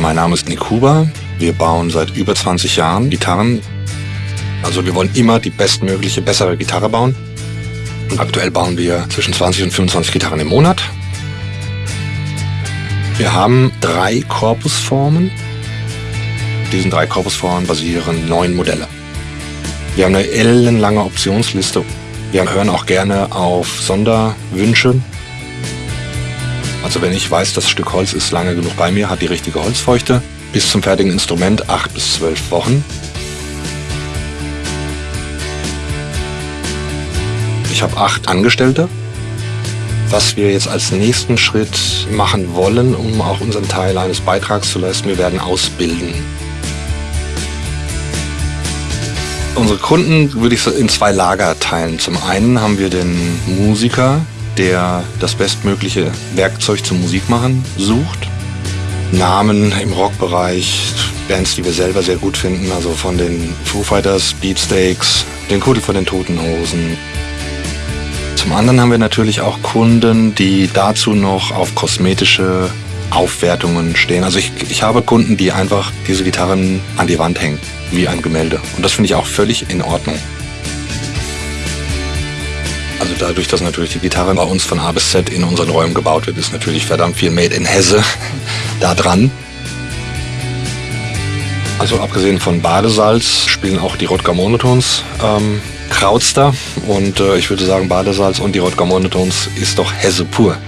Mein Name ist Nick Huber. Wir bauen seit über 20 Jahren Gitarren. Also wir wollen immer die bestmögliche, bessere Gitarre bauen. Und aktuell bauen wir zwischen 20 und 25 Gitarren im Monat. Wir haben drei Korpusformen. Diesen drei Korpusformen basieren neun Modelle. Wir haben eine ellenlange Optionsliste. Wir hören auch gerne auf Sonderwünsche. Also wenn ich weiß, das Stück Holz ist lange genug bei mir, hat die richtige Holzfeuchte, bis zum fertigen Instrument acht bis zwölf Wochen. Ich habe acht Angestellte. Was wir jetzt als nächsten Schritt machen wollen, um auch unseren Teil eines Beitrags zu leisten, wir werden ausbilden. Unsere Kunden würde ich in zwei Lager teilen. Zum einen haben wir den Musiker, der das bestmögliche Werkzeug zum Musikmachen sucht. Namen im Rockbereich, Bands, die wir selber sehr gut finden, also von den Foo Fighters, Beatsteaks, den Kuddel von den Toten Hosen. Zum anderen haben wir natürlich auch Kunden, die dazu noch auf kosmetische Aufwertungen stehen. Also ich, ich habe Kunden, die einfach diese Gitarren an die Wand hängen wie ein Gemälde. Und das finde ich auch völlig in Ordnung. Also dadurch, dass natürlich die Gitarre bei uns von A bis Z in unseren Räumen gebaut wird, ist natürlich verdammt viel Made in Hesse da dran. Also abgesehen von Badesalz spielen auch die Rodger Monotones ähm, Krautster und äh, ich würde sagen Badesalz und die Rodger Monotones ist doch Hesse pur.